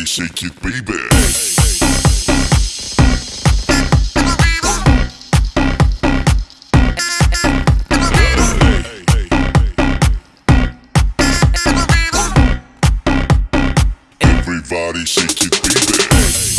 Everybody shake it, baby. Everybody shake it, baby.